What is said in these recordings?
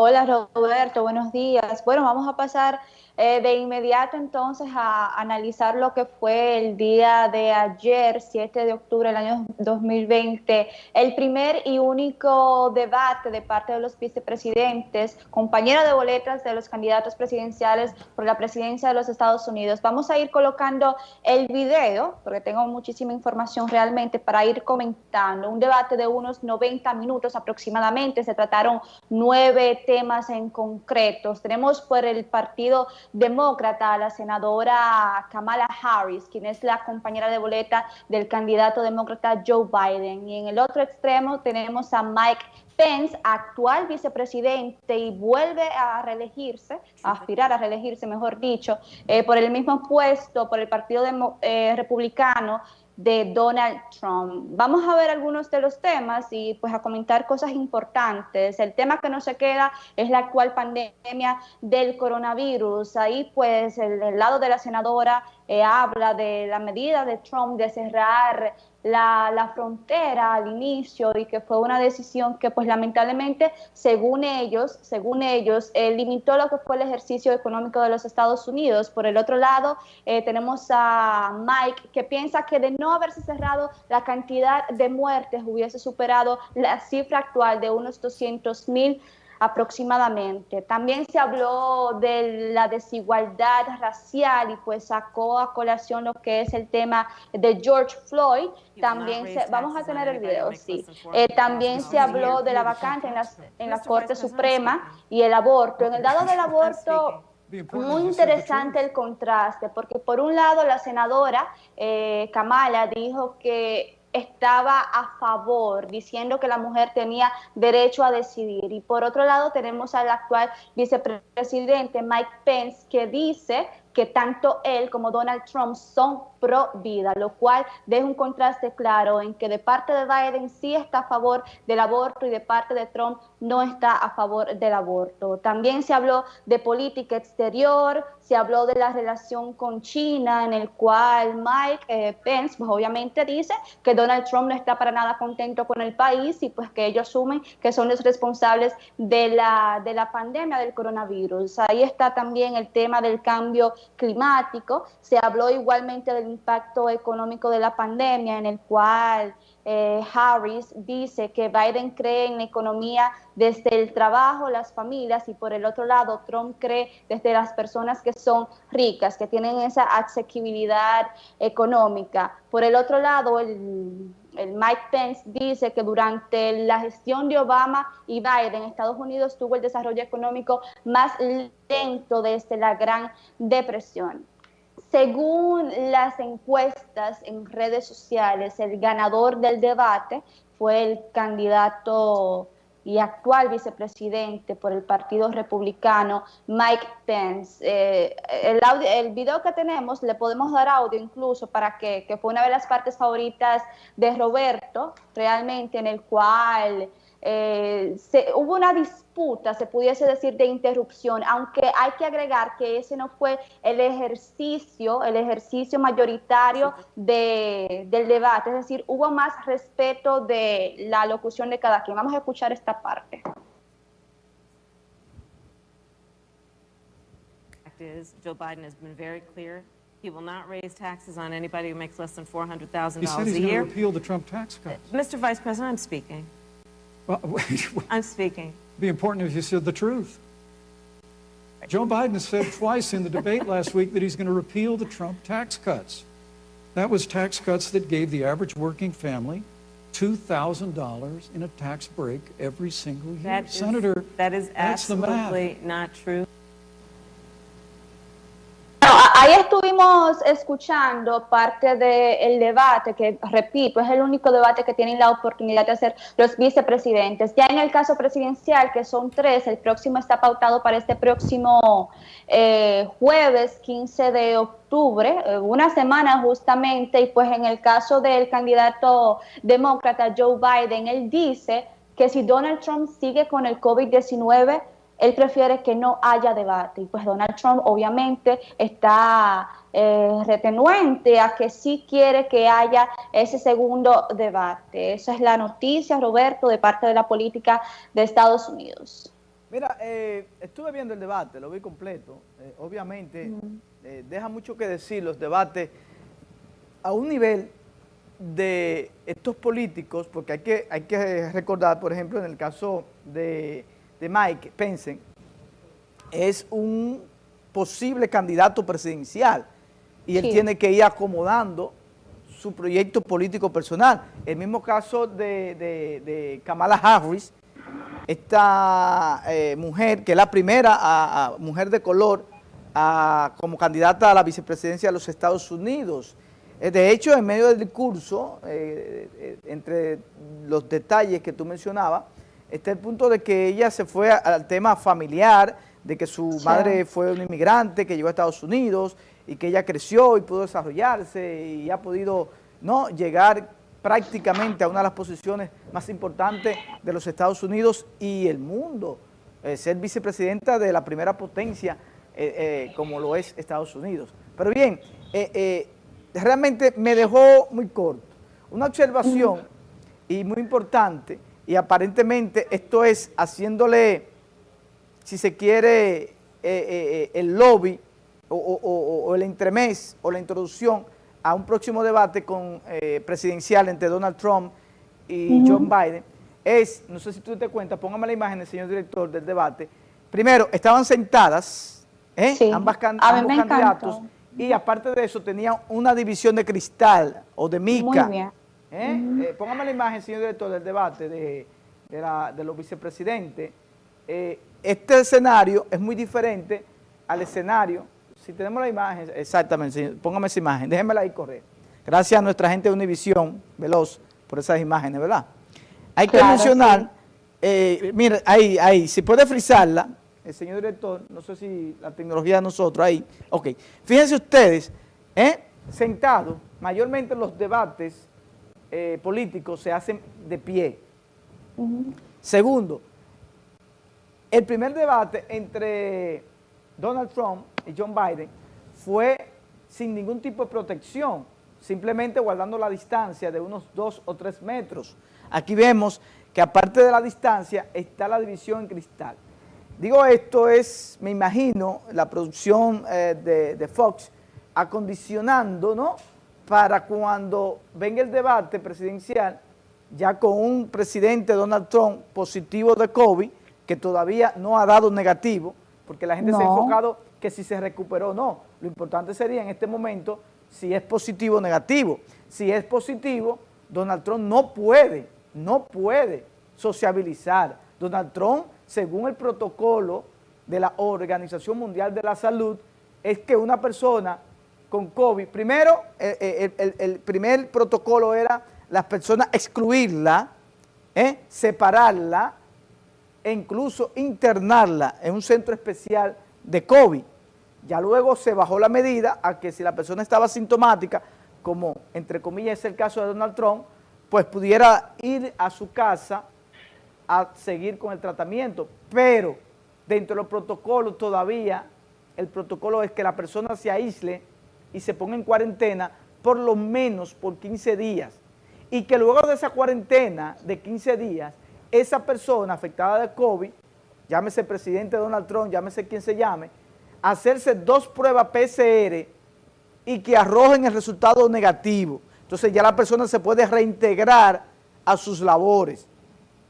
Hola Roberto, buenos días. Bueno, vamos a pasar eh, de inmediato entonces a analizar lo que fue el día de ayer, 7 de octubre del año 2020, el primer y único debate de parte de los vicepresidentes, compañeros de boletas de los candidatos presidenciales por la presidencia de los Estados Unidos. Vamos a ir colocando el video, porque tengo muchísima información realmente para ir comentando. Un debate de unos 90 minutos aproximadamente, se trataron nueve temas en concretos. Tenemos por el partido demócrata, la senadora Kamala Harris, quien es la compañera de boleta del candidato demócrata Joe Biden. Y en el otro extremo tenemos a Mike Pence, actual vicepresidente y vuelve a reelegirse, a aspirar a reelegirse, mejor dicho, eh, por el mismo puesto, por el Partido eh, Republicano, de Donald Trump. Vamos a ver algunos de los temas y pues a comentar cosas importantes. El tema que no se queda es la actual pandemia del coronavirus. Ahí pues el, lado de la senadora eh, habla de la medida de Trump de cerrar la, frontera al inicio y que fue una decisión que pues lamentablemente según ellos, según ellos, eh, limitó lo que fue el ejercicio económico de los Estados Unidos. Por el otro lado, eh, tenemos a Mike que piensa que de no haberse cerrado la cantidad de muertes hubiese superado la cifra actual de unos 200 mil aproximadamente. También se habló de la desigualdad racial y pues sacó a colación lo que es el tema de George Floyd. También se, vamos a tener el video, sí. Eh, también se habló de la vacante en la, en la Corte Suprema y el aborto. En el dado del aborto, muy interesante el contraste, porque por un lado la senadora eh, Kamala dijo que estaba a favor, diciendo que la mujer tenía derecho a decidir. Y por otro lado tenemos al actual vicepresidente Mike Pence que dice que tanto él como Donald Trump son pro vida, lo cual deja un contraste claro en que de parte de Biden sí está a favor del aborto y de parte de Trump no está a favor del aborto. También se habló de política exterior, se habló de la relación con China, en el cual Mike eh, Pence pues obviamente dice que Donald Trump no está para nada contento con el país y pues que ellos asumen que son los responsables de la, de la pandemia del coronavirus. Ahí está también el tema del cambio climático, se habló igualmente del impacto económico de la pandemia, en el cual eh, Harris dice que Biden cree en la economía desde el trabajo, las familias, y por el otro lado, Trump cree desde las personas que son ricas, que tienen esa asequibilidad económica. Por el otro lado, el, el Mike Pence dice que durante la gestión de Obama y Biden, Estados Unidos tuvo el desarrollo económico más lento desde la Gran Depresión. Según las encuestas en redes sociales, el ganador del debate fue el candidato y actual vicepresidente por el Partido Republicano, Mike Pence. Eh, el, el video que tenemos, le podemos dar audio incluso para que, que fue una de las partes favoritas de Roberto, realmente en el cual eh, se, hubo una disputa, se pudiese decir, de interrupción, aunque hay que agregar que ese no fue el ejercicio, el ejercicio mayoritario de, del debate, es decir, hubo más respeto de la locución de cada quien. Vamos a escuchar esta parte. Is Joe Biden has been very clear. He will not raise taxes on anybody who makes less than $400,000 a year. He said he's going to repeal the Trump tax cuts. Mr. Vice President, I'm speaking. Well, I'm speaking. Be important if you said the truth. Joe Biden said twice in the debate last week that he's going to repeal the Trump tax cuts. That was tax cuts that gave the average working family $2,000 in a tax break every single year. That is, Senator, that is absolutely not true. Estuvimos escuchando parte del debate, que repito, es el único debate que tienen la oportunidad de hacer los vicepresidentes. Ya en el caso presidencial, que son tres, el próximo está pautado para este próximo eh, jueves 15 de octubre, eh, una semana justamente, y pues en el caso del candidato demócrata Joe Biden, él dice que si Donald Trump sigue con el COVID-19, él prefiere que no haya debate. Y pues Donald Trump obviamente está eh, retenuente a que sí quiere que haya ese segundo debate. Esa es la noticia, Roberto, de parte de la política de Estados Unidos. Mira, eh, estuve viendo el debate, lo vi completo. Eh, obviamente, eh, deja mucho que decir los debates a un nivel de estos políticos, porque hay que, hay que recordar, por ejemplo, en el caso de, Mike Pence, es un posible candidato presidencial y él tiene que ir acomodando su proyecto político personal. El mismo caso de, Kamala Harris, esta eh, mujer, que es la primera mujer de color como candidata a la vicepresidencia de los Estados Unidos. Eh, de hecho, en medio del discurso, eh, entre los detalles que tú mencionabas, está el punto de que ella se fue al tema familiar, de que su madre fue un inmigrante que llegó a Estados Unidos y que ella creció y pudo desarrollarse y ha podido no llegar prácticamente a una de las posiciones más importantes de los Estados Unidos y el mundo, eh, ser vicepresidenta de la primera potencia como lo es Estados Unidos. Pero bien, realmente me dejó muy corto. Una observación y muy importante, y aparentemente esto es haciéndole, si se quiere, eh, eh, eh, el lobby o, el entremés o la introducción a un próximo debate con presidencial entre Donald Trump y John Biden, es, no sé si tú te cuentas, póngame la imagen, señor director, del debate. Primero, estaban sentadas ambas, ambos candidatos y aparte de eso tenía una división de cristal o de mica. Muy bien. ¿Eh? Eh, póngame la imagen, señor director, del debate de, los vicepresidentes. Eh, este escenario es muy diferente al escenario. Si tenemos la imagen, exactamente, póngame esa imagen, déjenmela ahí correr. Gracias a nuestra gente de Univisión, Veloz, por esas imágenes, ¿verdad? Hay que mencionar, mire, ahí, ahí, si puede frizarla, el señor director, no sé si la tecnología de nosotros ahí, ok, fíjense ustedes, ¿eh? sentados, mayormente los debates eh, políticos se hacen de pie. Segundo, el primer debate entre Donald Trump y John Biden fue sin ningún tipo de protección, simplemente guardando la distancia de unos dos o tres metros. Aquí vemos que aparte de la distancia está la división en cristal. Digo esto es, me imagino, la producción eh, de, Fox acondicionando, ¿no?, para cuando venga el debate presidencial, ya con un presidente Donald Trump positivo de COVID, que todavía no ha dado negativo, porque la gente se ha enfocado que si se recuperó o no. Lo importante sería en este momento si es positivo o negativo. Si es positivo, Donald Trump no puede, no puede sociabilizar. Donald Trump según el protocolo de la Organización Mundial de la Salud, es que una persona con COVID, primero, eh, eh, el, primer protocolo era las personas excluirla, eh, separarla e incluso internarla en un centro especial de COVID. Ya luego se bajó la medida a que si la persona estaba sintomática, como entre comillas es el caso de Donald Trump, pues pudiera ir a su casa a seguir con el tratamiento, pero dentro de los protocolos todavía, el protocolo es que la persona se aísle y se ponga en cuarentena por lo menos por 15 días y que luego de esa cuarentena de 15 días, esa persona afectada de COVID, llámese presidente Donald Trump, llámese quien se llame, hacerse dos pruebas PCR y que arrojen el resultado negativo. Entonces ya la persona se puede reintegrar a sus labores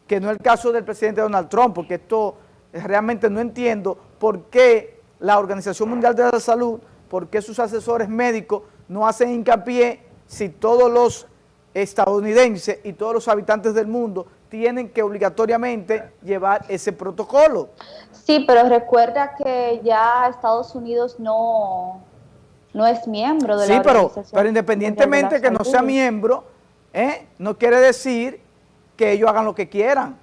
que no es el caso del presidente Donald Trump, porque esto realmente no entiendo por qué la Organización Mundial de la Salud, por qué sus asesores médicos no hacen hincapié si todos los estadounidenses y todos los habitantes del mundo tienen que obligatoriamente llevar ese protocolo. Sí, pero recuerda que ya Estados Unidos no, no es miembro de la Organización Sí, pero, independientemente que no sea miembro, ¿eh? no quiere decir que ellos hagan lo que quieran.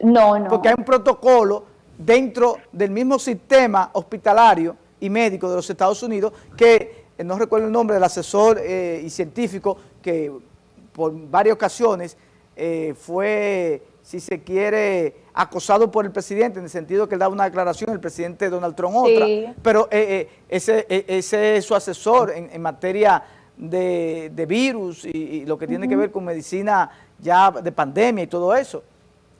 No, no. Porque hay un protocolo dentro del mismo sistema hospitalario y médico de los Estados Unidos que, eh, no recuerdo el nombre del asesor eh, y científico que por varias ocasiones eh, fue, si se quiere, acosado por el presidente, en el sentido que él da una declaración, el presidente Donald Trump otra, pero ese, ese, es su asesor en, materia de, virus y, lo que tiene que ver con medicina ya de pandemia y todo eso.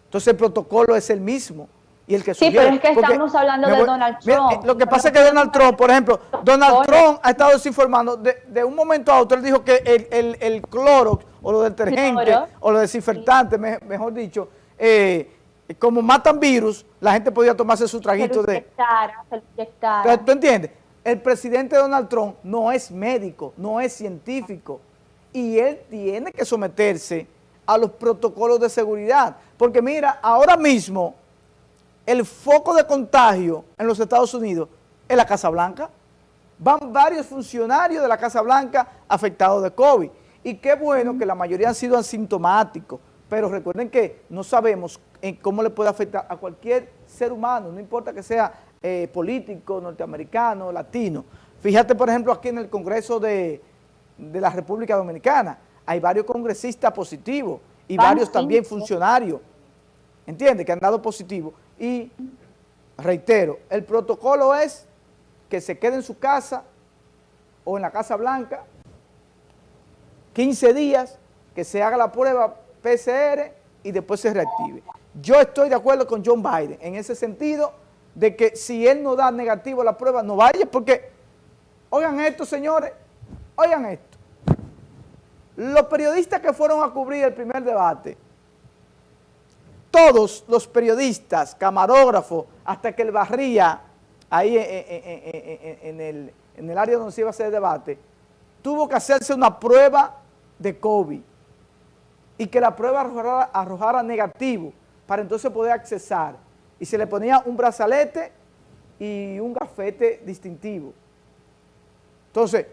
Entonces el protocolo es el mismo. y el que Sí, sugiere. pero es que estamos hablando de Donald Trump. eh, lo que pasa es que Donald Trump, por ejemplo, Donald Trump ha estado desinformando. De, de un momento a otro, él dijo que el, el, el cloro o los detergentes o los desinfectantes, me- mejor dicho, eh, como matan virus, la gente podía tomarse su Se traguito de... se inyectara. ¿Tú entiendes? El presidente Donald Trump no es médico, no es científico y él tiene que someterse a los protocolos de seguridad. Porque mira, ahora mismo el foco de contagio en los Estados Unidos es la Casa Blanca. Van varios funcionarios de la Casa Blanca afectados de COVID. Y qué bueno que la mayoría han sido asintomáticos. Pero recuerden que no sabemos en cómo le puede afectar a cualquier ser humano, no importa que sea eh, político, norteamericano, latino. Fíjate, por ejemplo, aquí en el Congreso de, de la República Dominicana, hay varios congresistas positivos y Van varios también funcionarios, ¿entiendes? Que han dado positivo. Y reitero, el protocolo es que se quede en su casa o en la Casa Blanca 15 días, que se haga la prueba PCR y después se reactive. Yo estoy de acuerdo con John Biden en ese sentido de que si él no da negativo la prueba, no vaya, porque, oigan esto, señores, oigan esto. Los periodistas que fueron a cubrir el primer debate, todos los periodistas, camarógrafos, hasta que el barría ahí en, en- en el área donde se iba a hacer el debate, tuvo que hacerse una prueba de COVID y que la prueba arrojara, arrojara negativo para entonces poder accesar. Y se le ponía un brazalete y un gafete distintivo. Entonces,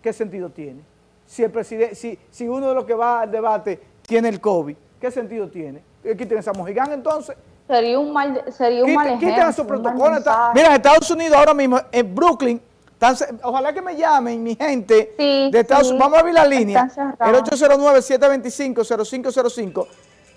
¿qué sentido tiene? Si, el presidente, si, si uno de los que va al debate tiene el COVID, ¿qué sentido tiene? Quiten esa mojigán entonces. Sería un mal, sería un mal Quiten, ejemplo. quiten esos un mal protocolos. Mensaje. Mira, en Estados Unidos ahora mismo, en Brooklyn, ojalá que me llamen mi gente Sí, de Estados sí, Unidos. Vamos a abrir la línea, el cerrados. 809-725-0505.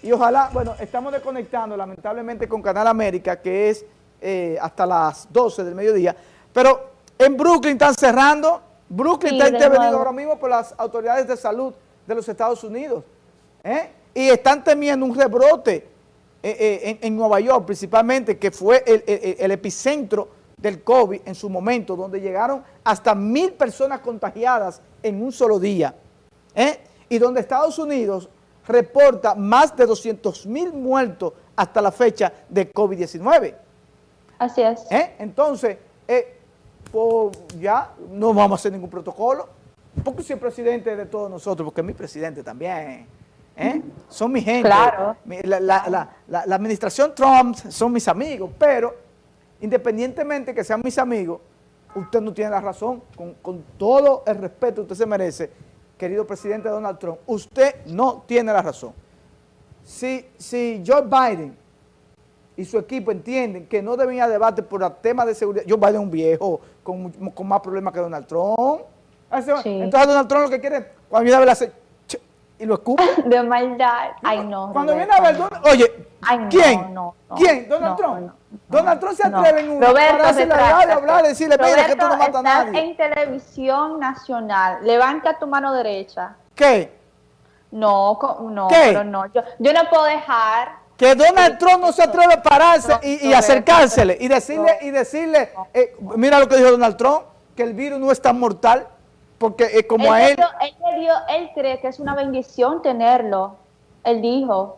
Y ojalá, bueno, estamos desconectando lamentablemente con Canal América, que es eh, hasta las 12 del mediodía. Pero en Brooklyn están cerrando. Brooklyn Sí, está intervenido ahora mismo por las autoridades de salud de los Estados Unidos. ¿eh? Y están temiendo un rebrote eh, eh, en, en Nueva York, principalmente, que fue el, el- el epicentro del COVID en su momento, donde llegaron hasta mil personas contagiadas en un solo día. ¿eh? Y donde Estados Unidos reporta más de 200 mil muertos hasta la fecha de COVID-19. Así es. ¿eh? Entonces, eh, pues ya no vamos a hacer ningún protocolo, porque soy presidente de todos nosotros, porque es mi presidente también, ¿eh? son mi gente. Claro. La- la- la- la administración Trump son mis amigos, pero independientemente que sean mis amigos, usted no tiene la razón, con, con todo el respeto que usted se merece, querido presidente Donald Trump, usted no tiene la razón. Si, si Joe Biden y su equipo entienden que no deben ir a debate por el tema de seguridad. Joe Biden es un viejo con, con más problemas que Donald Trump. Sí. Entonces Donald Trump lo que quiere, cuando viene a ver, y lo escupe. De maldad. Ay, no. Cuando Roberto, viene a ver, no. Donald- oye, Ay, no, ¿quién? no, no, ¿Quién? Donald no, Trump. no, no, Donald Trump se no. atreve en un Roberto, pararse en la hablar, decirle, mira, que tú no matas a nadie. en televisión nacional. Levanta tu mano derecha. ¿Qué? No, no, ¿Qué? pero no. Yo, yo no puedo dejar. Que Donald Trump no se atreve a pararse No, y, y acercársele y decirle, y decirle, eh, mira lo que dijo Donald Trump, que el virus no es tan mortal, porque eh, como a él, él, él le dio- él cree que es una bendición tenerlo. Él dijo.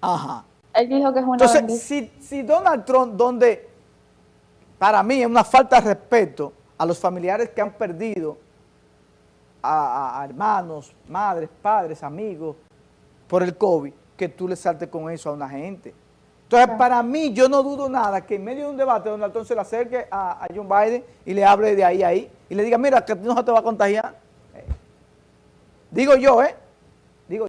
ajá. Él dijo que es una Entonces, bendición. si, si Donald Trump, donde para mí es una falta de respeto a los familiares que han perdido a, a- a hermanos, madres, padres, amigos por el COVID, que tú le saltes con eso a una gente. Entonces, para mí, yo no dudo nada que en medio de un debate Donald Trump se le acerque a, a John Biden y le hable de ahí a ahí y le diga, mira, que no se te va a contagiar. Eh, Digo yo, ¿eh?